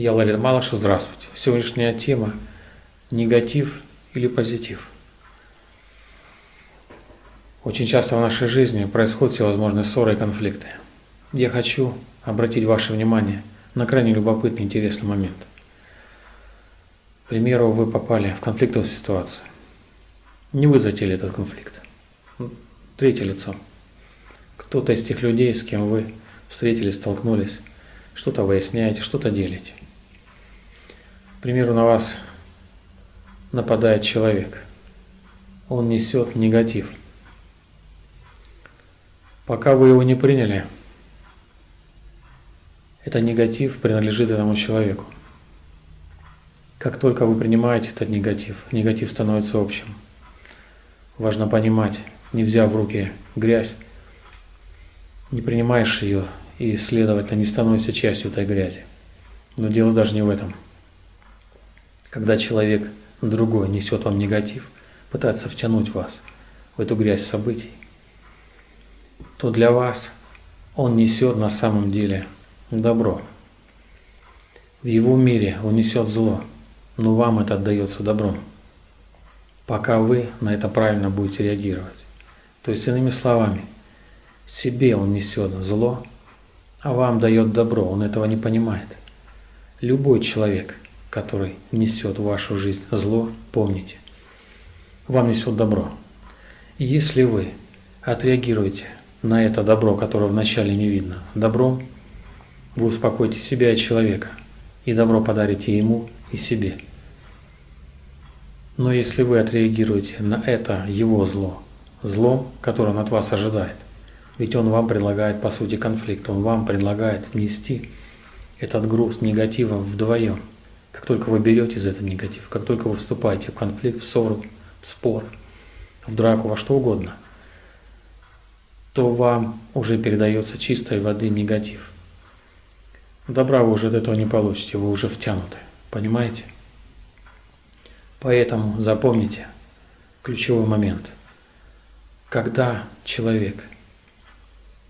Я Ларин Малыш, здравствуйте. Сегодняшняя тема – негатив или позитив. Очень часто в нашей жизни происходят всевозможные ссоры и конфликты. Я хочу обратить ваше внимание на крайне любопытный интересный момент. К примеру, вы попали в конфликтовую ситуацию. Не вы затеяли этот конфликт. Третье лицо. Кто-то из тех людей, с кем вы встретились, столкнулись, что-то выясняете, что-то делите. К примеру, на вас нападает человек. Он несет негатив. Пока вы его не приняли, этот негатив принадлежит этому человеку. Как только вы принимаете этот негатив, негатив становится общим. Важно понимать, не взяв в руки грязь, не принимаешь ее и, следовательно, не становишься частью этой грязи. Но дело даже не в этом. Когда человек другой несет вам негатив, пытается втянуть вас в эту грязь событий, то для вас он несет на самом деле добро. В его мире он несет зло, но вам это отдается добром, пока вы на это правильно будете реагировать. То есть, иными словами, себе он несет зло, а вам дает добро, он этого не понимает. Любой человек, который несет в вашу жизнь зло, помните, вам несет добро. И если вы отреагируете на это добро, которое вначале не видно, добром, вы успокоите себя и человека, и добро подарите ему и себе. Но если вы отреагируете на это его зло, злом, которое он от вас ожидает, ведь он вам предлагает, по сути, конфликт, он вам предлагает нести этот груз негатива вдвоем. Как только вы берете за этот негатив, как только вы вступаете в конфликт, в ссору, в спор, в драку, во что угодно, то вам уже передается чистой воды негатив. Добра вы уже от этого не получите, вы уже втянуты. Понимаете? Поэтому запомните ключевой момент. Когда человек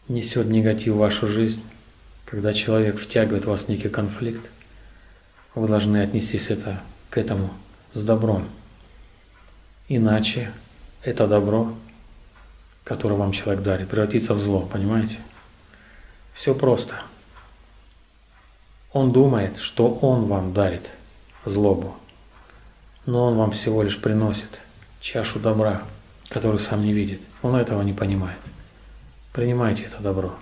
несет негатив в вашу жизнь, когда человек втягивает вас в некий конфликт, вы должны отнестись это, к этому с добром. Иначе это добро, которое вам человек дарит, превратится в зло, понимаете? Все просто. Он думает, что он вам дарит злобу, но он вам всего лишь приносит чашу добра, которую сам не видит. Он этого не понимает. Принимайте это добро.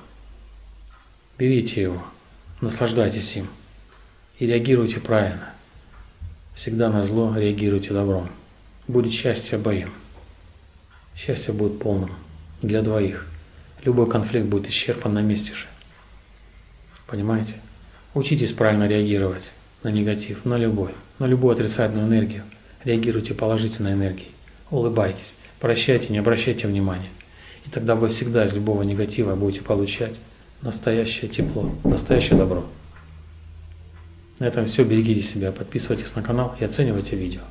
Берите его, наслаждайтесь им и реагируйте правильно. Всегда на зло реагируйте добром. Будет счастье обоим. Счастье будет полным для двоих. Любой конфликт будет исчерпан на месте же. Понимаете? Учитесь правильно реагировать на негатив, на любой, на любую отрицательную энергию. Реагируйте положительной энергией. Улыбайтесь, прощайте, не обращайте внимания. И тогда вы всегда из любого негатива будете получать настоящее тепло, настоящее добро. На этом все. Берегите себя, подписывайтесь на канал и оценивайте видео.